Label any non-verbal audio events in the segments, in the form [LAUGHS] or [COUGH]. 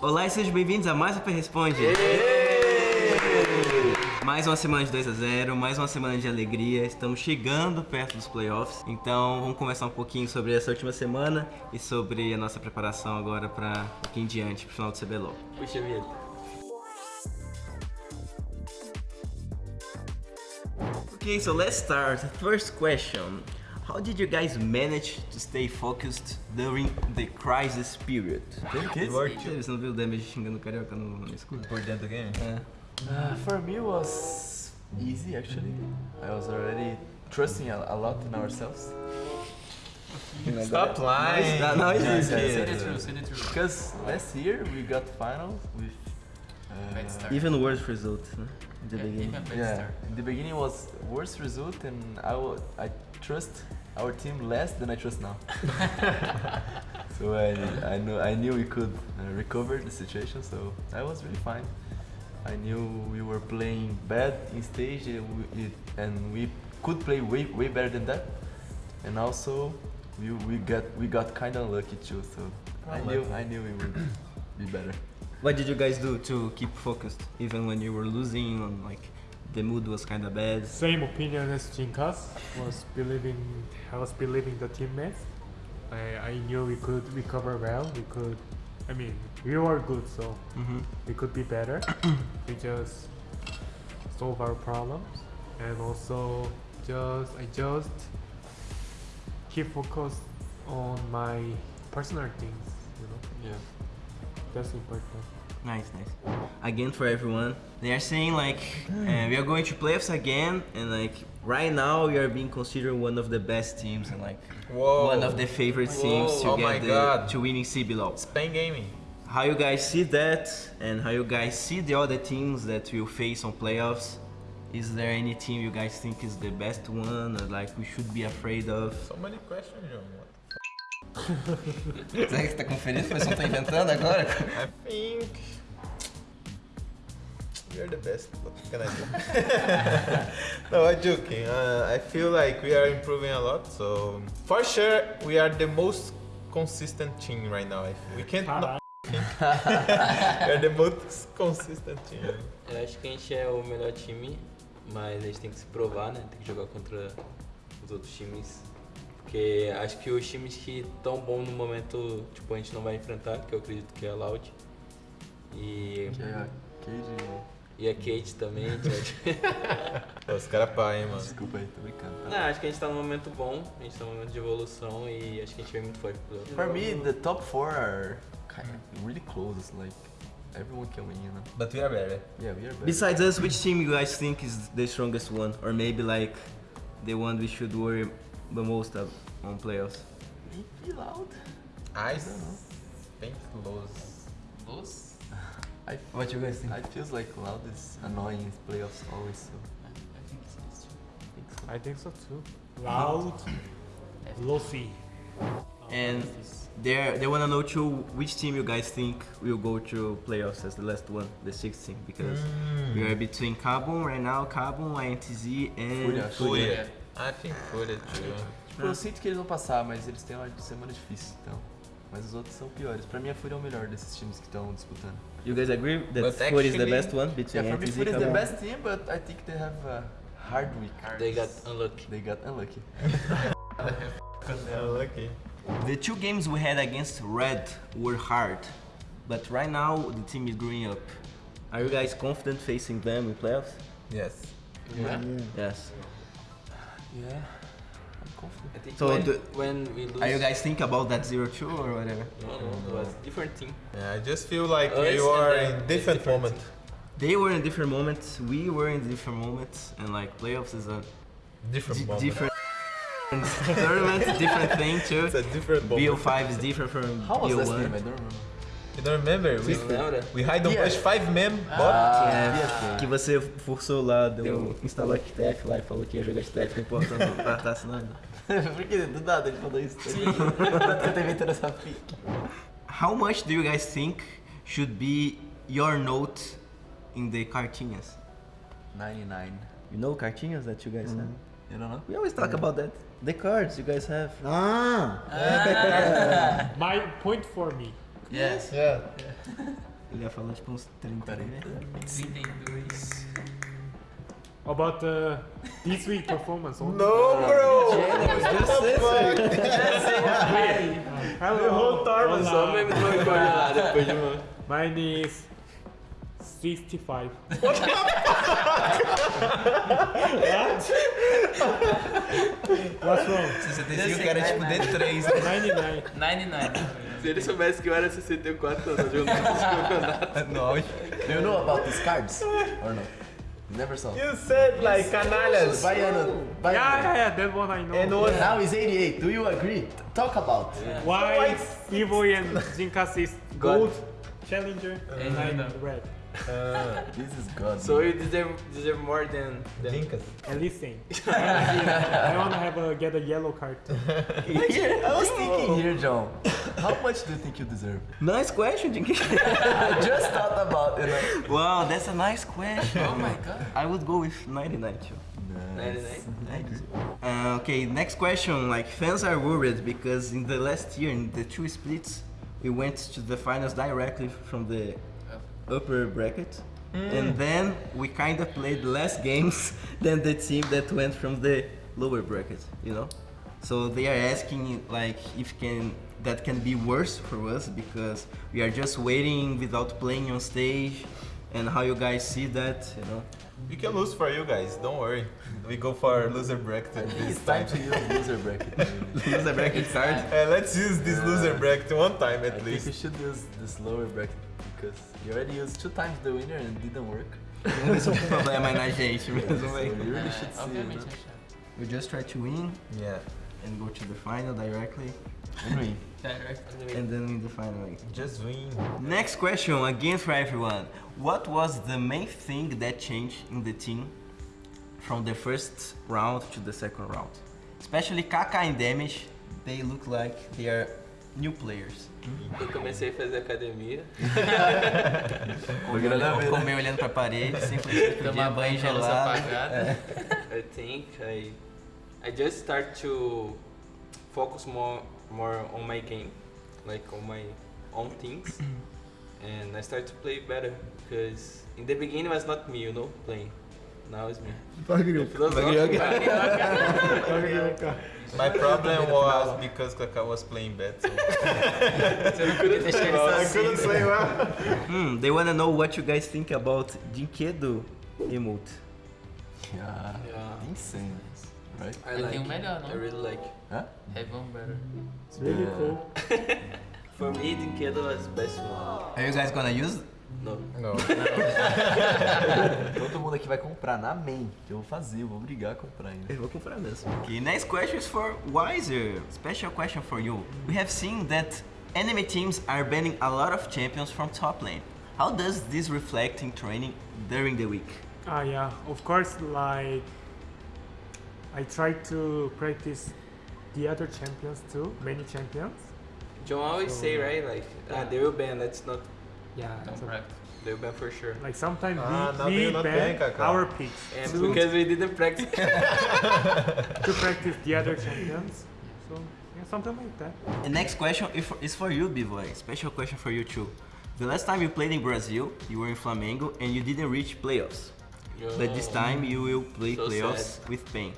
Olá e sejam bem-vindos a mais um P Responde. Mais uma semana de 2 a 0, mais uma semana de alegria. Estamos chegando perto dos playoffs. Então vamos conversar um pouquinho sobre essa última semana e sobre a nossa preparação agora para aqui em diante, pro final do CBLOL. Puxa vida. Okay, so let's start. First question. How did you guys manage to stay focused during the crisis period? Você não viu o Damage xingando o Carioca no, no escudo? Por dentro do game? É. Uh, for me, it was easy actually. I was already trusting a, a lot in ourselves. Stop lying! Não, não existe. Say the truth, say the truth. Because last year we got finals with. Uh, Even worse result, né? In the Yeah, beginning. even yeah, start. in the beginning was worst result, and I wa- I trust our team less than I trust now. [LAUGHS] so I I knew I knew we could uh, recover the situation, so I was really fine. I knew we were playing bad in stage, and we, it, and we could play way way better than that. And also, we we got we got kind of lucky too. So I knew I knew we would be better. What did you guys do to keep focused, even when you were losing On, like the mood was kind of bad? Same opinion as Jinkas was believing I was believing the teammates. I, I knew we could recover well. We could I mean we were good so Mhm. we could be better. [COUGHS] we just solve our problems and also just I just keep focused on my personal things, you know. Yeah. That's important. Nice, nice. Again for everyone, they are saying like uh, we are going to playoffs again, and like right now we are being considered one of the best teams and like Whoa. one of the favorite teams to Oh get the, God. to winning CBLOL. Spain gaming. How you guys see that, and how you guys see the other teams that will face on playoffs? Is there any team you guys think is the best one, or like we should be afraid of? So many questions, John. [LAUGHS] Será que você tá conferindo? O pessoal tá inventando agora? I think we are the best. What can I do? no, I'm joking. Uh, I feel like we are improving a lot. So for sure, we are the most consistent team right now. We can't. Not [LAUGHS] think. [LAUGHS] we are the most consistent team. Eu acho que a gente é o melhor time, mas a gente tem que se provar, né? Tem que jogar contra os outros times. Porque acho que os times que estão bom no momento, tipo, a gente não vai enfrentar, que eu acredito que é a Loud. E, Yeah. Cage. e a Kate também. [LAUGHS] Os caras pá, hein, mano. Desculpa aí, tô brincando. tá? não, acho que a gente tá num momento bom, a gente tá num momento de evolução e acho que a gente vem muito forte pro For me, the top four are kind of really close. Like everyone can win, you know. But we are better. Yeah, we are better. Besides us, which team you guys think is the strongest one, or maybe like the one we should worry the most of on playoffs? Maybe loud. I think lose. Luz? [LAUGHS] I What you guys think? I feels like loud is annoying in playoffs always. So I think it's I think so. I think so too. Loud, lossy. And they they wanna know too which team you guys think will go to playoffs as the last one, the sixth team, because mm. we are between Carbon right now, Carbon, INTZ, and Fúria. Fúria. I think Fúria too. Tipo, eu sinto que eles vão passar, mas eles têm uma semana difícil, então. Mas os outros são piores. Pra mim, a Fúria é o melhor desses times que estão disputando. You guys agree that But Fúria is the best one between Yeah, for me, Fúria is the best team, but I think they have a hard week. They got unlucky. They got unlucky. Yeah, [LAUGHS] lucky. The two games we had against Red were hard, but right now the team is growing up. Are you guys confident facing them in playoffs? Yes. Yeah. Yes. Yeah, I'm confident. I think So when, the- when we lose... Are you guys think about that 0-2 or whatever? No, no, it was different thing. Yeah, I just feel like Us we and are in is different, different. moment. They were in different moments, we were in different moments, and like playoffs is a Different moment. different [LAUGHS] tournament, different thing too. It's a different moment. BO5 is different from How was last BO1. game? I don't remember. You don't remember? We, lembra? we hide on Yeah. push five mem bot. É, que você forçou lá, deu, instalou a STF lá e falou que ia jogar STF, não importa, não tá assinando. [LAUGHS] Por que do nada ele falou isso? Sim. [LAUGHS] Eu tô inventando essa fique. How much do you guys think should be your note in the cartinhas? 99. You know cartinhas that you guys have? You don't know? We always talk about that. The cards you guys have. Ah! [LAUGHS] My point for me. Yes. Yeah. Ele ia falar tipo uns 30, né? 32. About the this week performance. No, bro! just Hello. The whole tournament. Só Olá. mesmo não recorde lá depois de uma. Mine is 65. [LAUGHS] [LAUGHS] What's wrong? 65 que era tipo D3, né? 99. 99. Se ele soubesse que eu era 64 anos jogando esse campeonato. [LAUGHS] No. Do you know about these cards? Or no? Never saw. You said like canalhas. Baiano. Yeah, yeah, yeah, that one I know. And what- Now is 88. Do you agree? Talk about. Why Evo and Zinkas is gold challenger and I'm red? Ah, [LAUGHS] This is God. So you deserve, deserve more than, than Dinkas. At least same. [LAUGHS] I wanna have a get a yellow card. too. I was thinking here, John. How much do you think you deserve? Nice question, Jinky. [LAUGHS] I just thought about it. Wow, that's a nice question. Oh my god. I would go with 99 too. 99. Uh, okay, next question. Like fans are worried because in the last year, in the two splits, we went to the finals directly from the upper bracket, and then we kind of played less games [LAUGHS] than the team that went from the lower bracket. You know, so they are asking like if can that can be worse for us because we are just waiting without playing on stage, and how you guys see that. You know. We can lose for you guys, don't worry. We go for loser bracket think [LAUGHS] this it's time time. to use loser bracket. [LAUGHS] loser bracket card. [LAUGHS] Uh, let's use this loser bracket one time at I at think we should use this lower bracket because you already used two times the winner and it didn't work. Esse é um problema na gente So mesmo, you really should see it. Obviamente, no? é chato. We just try to win Yeah, and go to the final directly, And win. Direct. and then win the final. Like. just win. Next question, again for everyone. What was the main thing that changed in the team from the first round to the second round? Especially Kaka and Damage, they look like they are new players. Eu comecei a fazer academia. Comer, nada a ver, né? comer olhando pra parede, simplesmente pedir Tomar banho banho com a luz gelado. apagada. I think I I just start to focus more more on my game, like on my own things, [CLEARS THROAT] and I start to play better because in the beginning it was not me, you know, playing. Now it's me. [LAUGHS] My problem was because Kaká was playing bad, so Você não queria deixar ele I couldn't play well. [LAUGHS] Hmm, they wanna know what you guys think about dyNquedo emote. Yeah. Yeah. Insane. Right? I Ele like tem um it. I really like. it. Huh? Heaven Better. It's really Yeah. cool. [LAUGHS] For me, dyNquedo was the best one. Are you guys gonna use? No. No. [LAUGHS] Todo mundo aqui vai comprar na main. que Eu vou fazer, eu vou obrigar a comprar ainda. Eu vou comprar mesmo. Okay, next question is for Wizer. Special question for you. We have seen that enemy teams are banning a lot of champions from top lane. How does this reflect in training during the week? Ah, yeah. Of course, like I try to practice the other champions too, many champions. John always say right, like ah, they will ban. That's not. Yeah. Então, so, practice. They will ban for sure. like sometimes Ah, we, they we not ban ban, our picks And to, because we didn't practice. [LAUGHS] [LAUGHS] to practice the other champions. So yeah, something like that. The next question is for, you, Bvoy. Special question for you too. The last time you played in Brazil, you were in Flamengo and you didn't reach playoffs. But this time you will play So playoffs with Pain.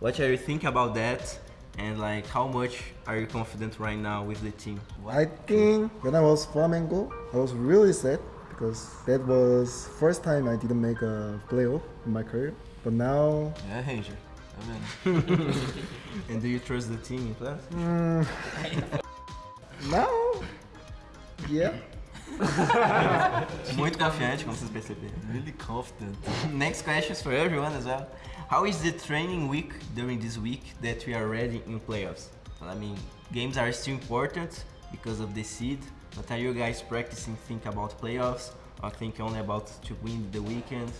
What are you thinking about that? And like, how much are you confident right now with the team? I think when I was Flamengo, I was really sad because that was first time I didn't make a playoff in my career. But now, É, Ranger. [LAUGHS] And do you trust the team in playoffs? mm, [LAUGHS] now, yeah. [LAUGHS] Muito confiante, como vocês perceberam. Really confident. Next question is for everyone as well. How is the training week during this week that we are already in playoffs? I mean, games are still important because of the seed, but are you guys practicing think about playoffs or think only about to win the weekend?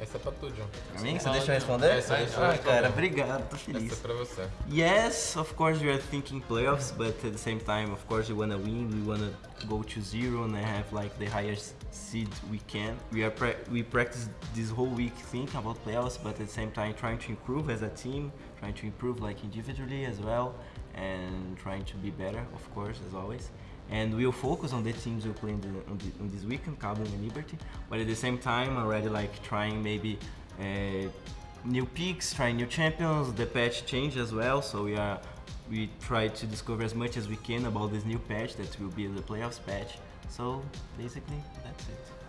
Essa é pra tu, John. Pra mim, você deixa eu responder? Essa deixa ah, cara, obrigado, tô Essa é pra você. Yes, of course we are thinking playoffs, but at the same time, of course, we wanna win. We wanna go to zero and have like the highest seed we can. We are we practice this whole week thinking about playoffs, but at the same time trying to improve as a team, trying to improve like individually as well, and trying to be better, of course, as always. and we'll focus on the teams we'll play in, the, on, the, on this weekend, Carbon and Liberty. But at the same time, already like trying maybe uh, new picks, trying new champions. The patch changed as well, so we are we try to discover as much as we can about this new patch that will be the playoffs patch. So basically, that's it.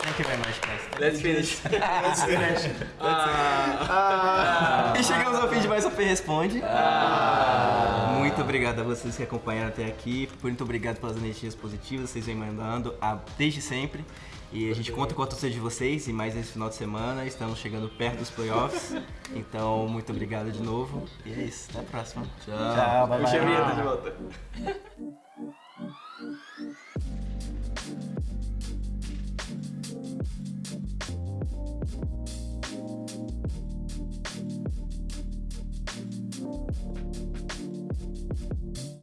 Thank you very much, guys. Let's finish. [LAUGHS] E chegamos ao fim de mais um Fê Responde. Muito obrigado a vocês que acompanharam até aqui. Muito obrigado pelas energias positivas que vocês vêm mandando ah, desde sempre. E a gente conta com a torcida de vocês e mais esse final de semana. Estamos chegando perto dos playoffs. Então, muito obrigado de novo. E é isso. Até a próxima. Tchau. bye Puxa a bye. vinheta de volta.